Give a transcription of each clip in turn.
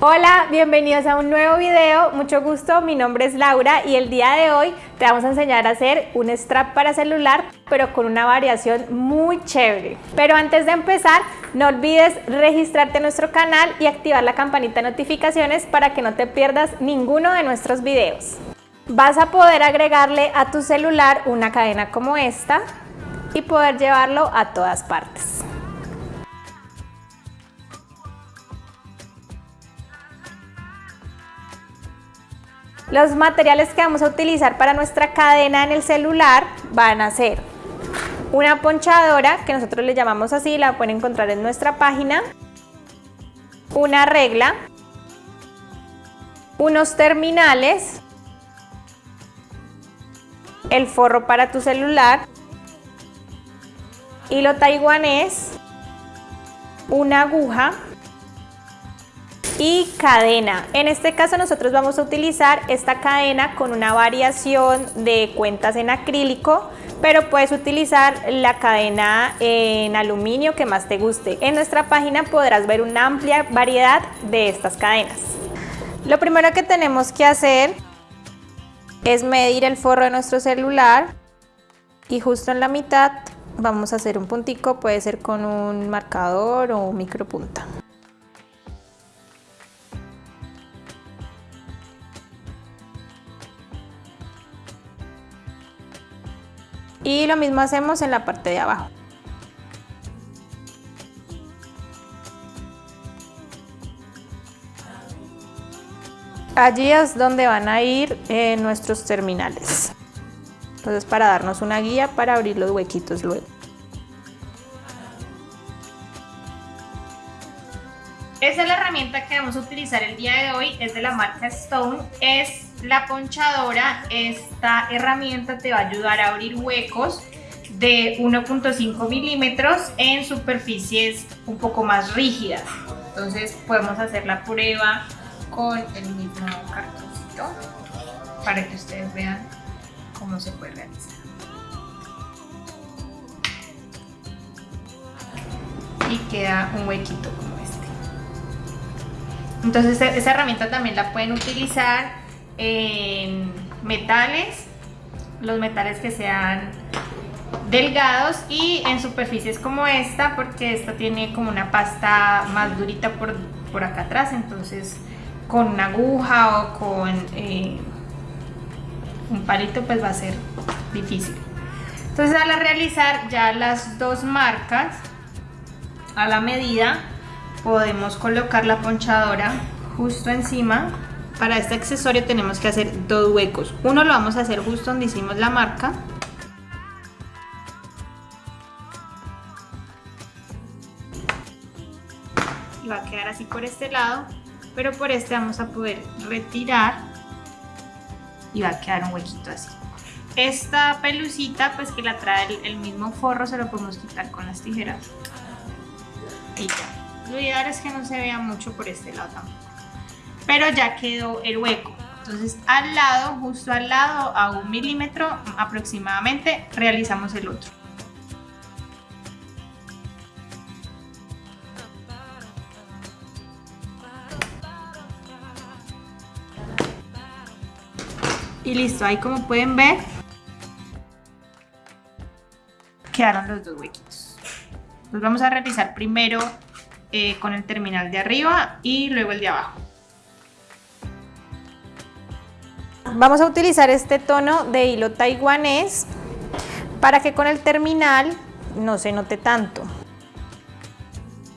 Hola, bienvenidos a un nuevo video, mucho gusto, mi nombre es Laura y el día de hoy te vamos a enseñar a hacer un strap para celular pero con una variación muy chévere. Pero antes de empezar, no olvides registrarte en nuestro canal y activar la campanita de notificaciones para que no te pierdas ninguno de nuestros videos. Vas a poder agregarle a tu celular una cadena como esta y poder llevarlo a todas partes. Los materiales que vamos a utilizar para nuestra cadena en el celular van a ser una ponchadora, que nosotros le llamamos así, la pueden encontrar en nuestra página, una regla, unos terminales, el forro para tu celular, hilo taiwanés, una aguja, y cadena. En este caso nosotros vamos a utilizar esta cadena con una variación de cuentas en acrílico, pero puedes utilizar la cadena en aluminio que más te guste. En nuestra página podrás ver una amplia variedad de estas cadenas. Lo primero que tenemos que hacer es medir el forro de nuestro celular y justo en la mitad vamos a hacer un puntico, puede ser con un marcador o un micropunta. Y lo mismo hacemos en la parte de abajo. Allí es donde van a ir eh, nuestros terminales. Entonces para darnos una guía para abrir los huequitos luego. Esa es la herramienta que vamos a utilizar el día de hoy, es de la marca Stone, es la ponchadora, esta herramienta te va a ayudar a abrir huecos de 1.5 milímetros en superficies un poco más rígidas. Entonces podemos hacer la prueba con el mismo cartoncito para que ustedes vean cómo se puede realizar. Y queda un huequito como este. Entonces esa herramienta también la pueden utilizar en metales, los metales que sean delgados y en superficies como esta porque esta tiene como una pasta más durita por, por acá atrás entonces con una aguja o con eh, un palito pues va a ser difícil. Entonces al realizar ya las dos marcas a la medida podemos colocar la ponchadora justo encima para este accesorio tenemos que hacer dos huecos. Uno lo vamos a hacer justo donde hicimos la marca. Y va a quedar así por este lado, pero por este vamos a poder retirar y va a quedar un huequito así. Esta pelucita, pues que la trae el, mismo forro, se lo podemos quitar con las tijeras. Y ya. Lo ideal es que no se vea mucho por este lado tampoco pero ya quedó el hueco. Entonces al lado, justo al lado, a un milímetro aproximadamente, realizamos el otro. Y listo, ahí como pueden ver, quedaron los dos huequitos. Los vamos a realizar primero eh, con el terminal de arriba y luego el de abajo. Vamos a utilizar este tono de hilo taiwanés para que con el terminal no se note tanto.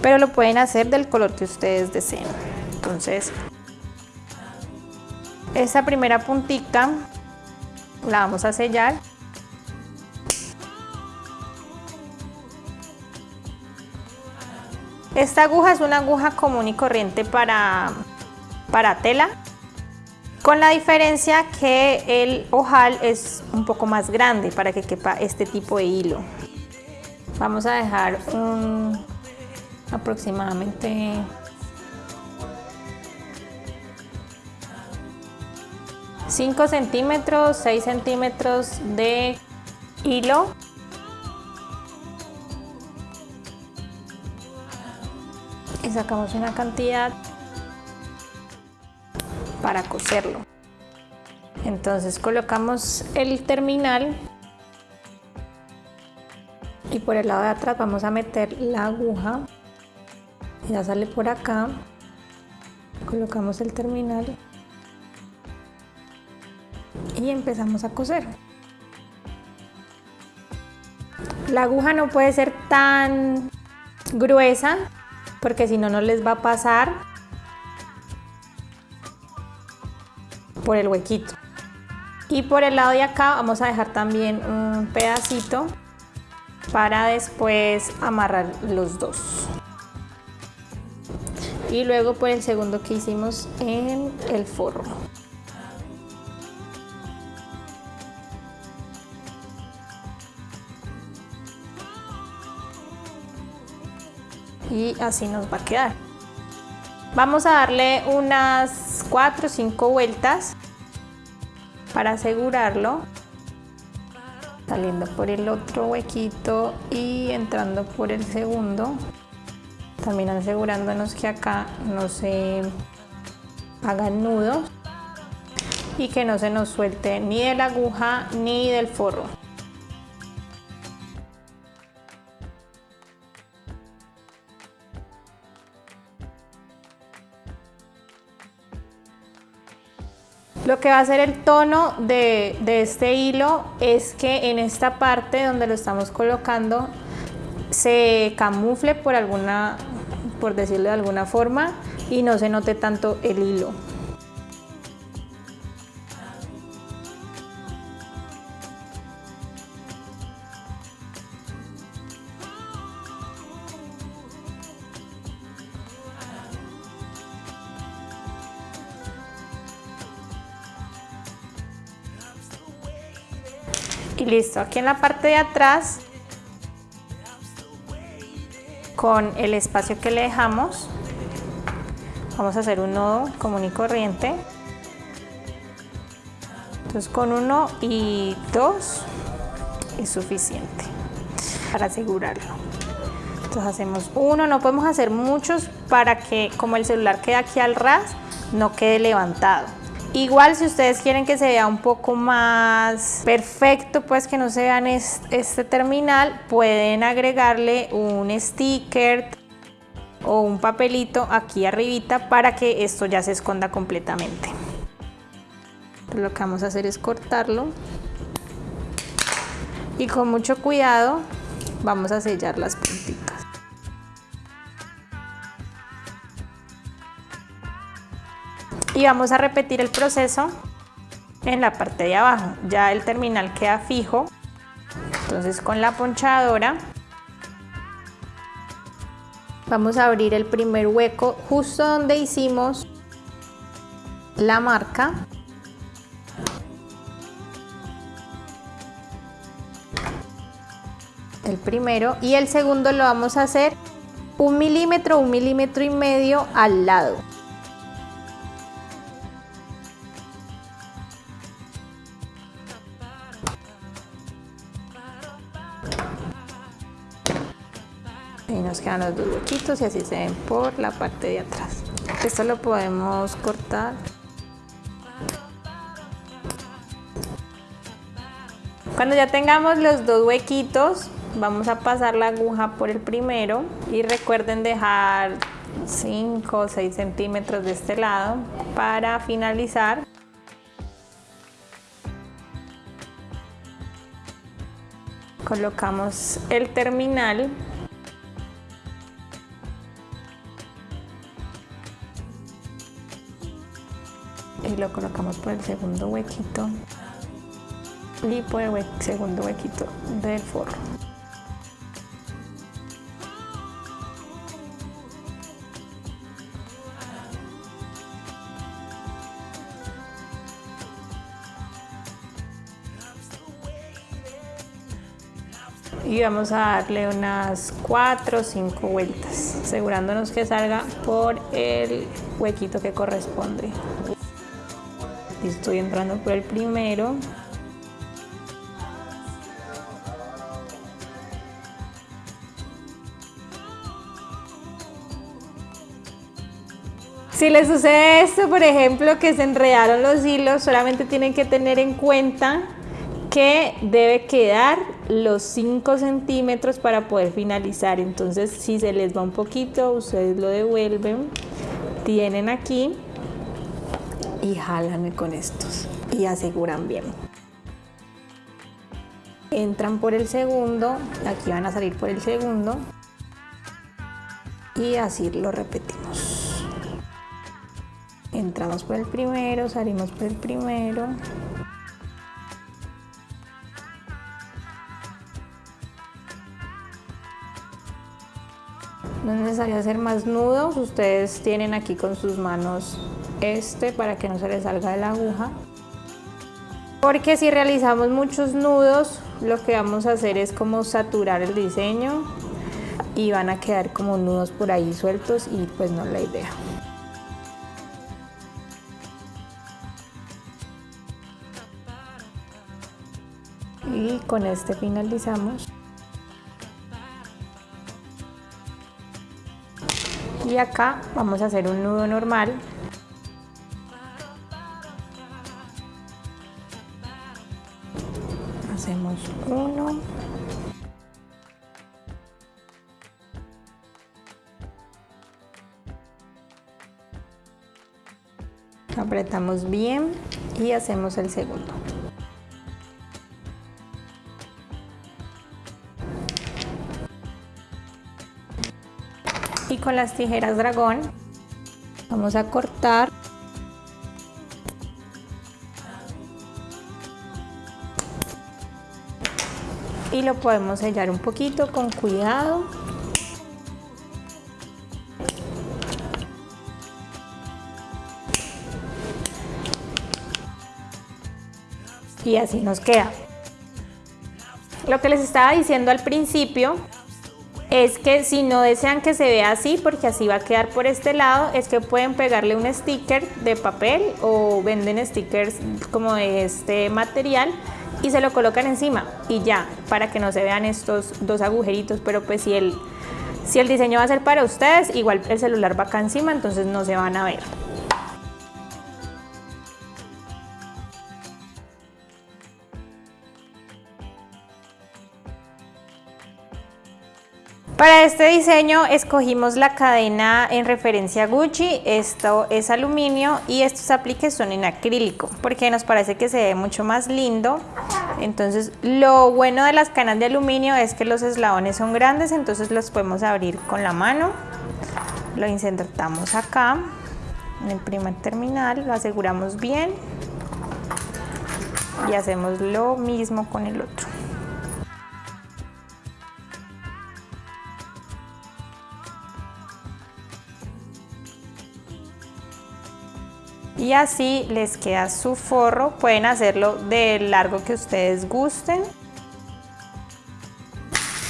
Pero lo pueden hacer del color que ustedes deseen. Entonces, esa primera puntita la vamos a sellar. Esta aguja es una aguja común y corriente para, para tela con la diferencia que el ojal es un poco más grande para que quepa este tipo de hilo. Vamos a dejar un aproximadamente ...5 centímetros, 6 centímetros de hilo y sacamos una cantidad para coserlo. Entonces colocamos el terminal y por el lado de atrás vamos a meter la aguja. Ya sale por acá. Colocamos el terminal y empezamos a coser. La aguja no puede ser tan gruesa porque si no no les va a pasar por el huequito. Y por el lado de acá vamos a dejar también un pedacito para después amarrar los dos. Y luego por el segundo que hicimos en el forro. y así nos va a quedar. Vamos a darle unas 4 o 5 vueltas para asegurarlo. Saliendo por el otro huequito y entrando por el segundo. También asegurándonos que acá no se hagan nudos y que no se nos suelte ni de la aguja ni del forro. Lo que va a hacer el tono de, este hilo es que en esta parte donde lo estamos colocando se camufle por alguna, por decirlo de alguna forma, y no se note tanto el hilo. Y listo. Aquí en la parte de atrás con el espacio que le dejamos vamos a hacer un nodo común y corriente. Entonces con uno y dos es suficiente para asegurarlo. Entonces hacemos uno. No podemos hacer muchos para que como el celular queda aquí al ras no quede levantado Igual si ustedes quieren que se vea un poco más perfecto, pues que no se vean este terminal, pueden agregarle un sticker o un papelito aquí arribita para que esto ya se esconda completamente. Lo que vamos a hacer es cortarlo y con mucho cuidado vamos a sellar las y vamos a repetir el proceso en la parte de abajo. Ya el terminal queda fijo. Entonces con la ponchadora vamos a abrir el primer hueco justo donde hicimos la marca. El primero y el segundo lo vamos a hacer un milímetro un milímetro y medio al lado y nos quedan los dos huequitos y así se ven por la parte de atrás. Esto lo podemos cortar. Cuando ya tengamos los dos huequitos vamos a pasar la aguja por el primero y recuerden dejar 5 o 6 centímetros de este lado para finalizar. Colocamos el terminal lo colocamos por el segundo huequito y por el segundo huequito del forro. y vamos a darle unas 4 o 5 vueltas asegurándonos que salga por el huequito que corresponde estoy entrando por el primero. Si les sucede esto, por ejemplo, que se enredaron los hilos, solamente tienen que tener en cuenta que debe quedar los 5 centímetros para poder finalizar. Entonces, si se les va un poquito, ustedes lo devuelven, tienen aquí y jalan con estos y aseguran bien. Entran por el segundo, aquí van a salir por el segundo y así lo repetimos entramos por el primero, salimos por el primero. No es necesario hacer más nudos, ustedes tienen aquí con sus manos este para que no se les salga de la aguja. Porque si realizamos muchos nudos, lo que vamos a hacer es como saturar el diseño y van a quedar como nudos por ahí sueltos y pues no es la idea. y con este finalizamos y acá vamos a hacer un nudo normal apretamos bien y hacemos el segundo. Y con las tijeras dragón vamos a cortar. Y lo podemos sellar un poquito con cuidado y así nos queda lo que les estaba diciendo al principio es que si no desean que se vea así, porque así va a quedar por este lado, es que pueden pegarle un sticker de papel o venden stickers como de este material y se lo colocan encima y ya, para que no se vean estos dos agujeritos, pero pues si el, si el diseño va a ser para ustedes, igual el celular va acá encima, entonces no se van a ver. Para este diseño escogimos la cadena en referencia a Gucci, esto es aluminio y estos apliques son en acrílico porque nos parece que se ve mucho más lindo. Entonces lo bueno de las cadenas de aluminio es que los eslabones son grandes, entonces los podemos abrir con la mano. Lo insertamos acá en el primer terminal, lo aseguramos bien y hacemos lo mismo con el otro. Y así les queda su forro. Pueden hacerlo del largo que ustedes gusten.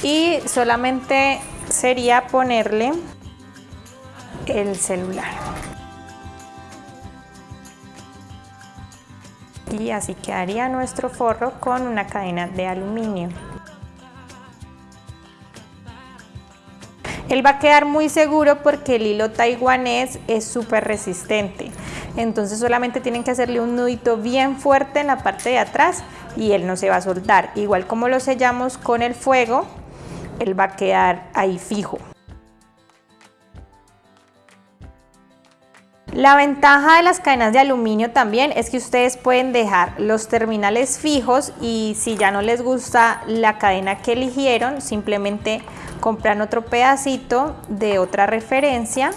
Y solamente sería ponerle el celular. Y así quedaría nuestro forro con una cadena de aluminio. Él va a quedar muy seguro porque el hilo taiwanés es súper resistente. Entonces solamente tienen que hacerle un nudito bien fuerte en la parte de atrás y él no se va a soltar. Igual como lo sellamos con el fuego, él va a quedar ahí fijo. La ventaja de las cadenas de aluminio también es que ustedes pueden dejar los terminales fijos y si ya no les gusta la cadena que eligieron, simplemente compran otro pedacito de otra referencia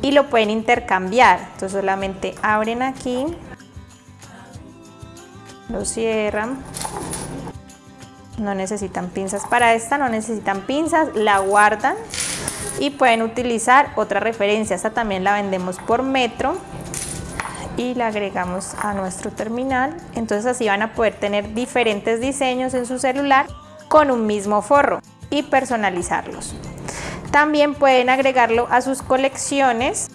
y lo pueden intercambiar. Entonces solamente abren aquí, lo cierran. No necesitan pinzas para esta, no necesitan pinzas, la guardan y pueden utilizar otra referencia. Esta también la vendemos por metro y la agregamos a nuestro terminal. Entonces así van a poder tener diferentes diseños en su celular con un mismo forro y personalizarlos. También pueden agregarlo a sus colecciones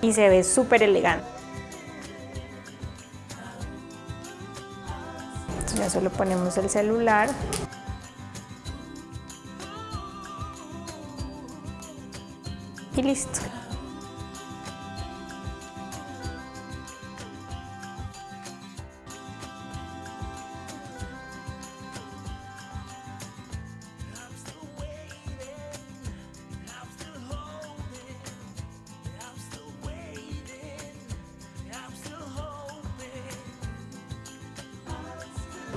y se ve súper elegante. ya solo ponemos el celular.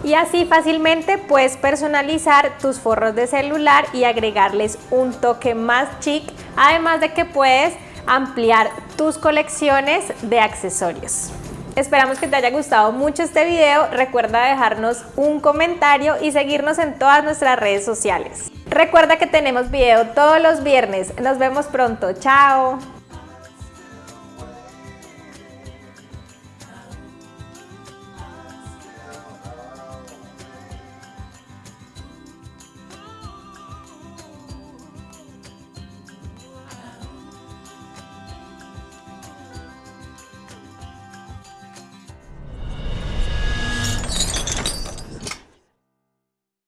y así fácilmente puedes personalizar tus forros de celular y agregarles un toque más chic además de que puedes ampliar tus colecciones de accesorios. Esperamos que te haya gustado mucho este video, recuerda dejarnos un comentario y seguirnos en todas nuestras redes sociales. Recuerda que tenemos video todos los viernes, nos vemos pronto, chao.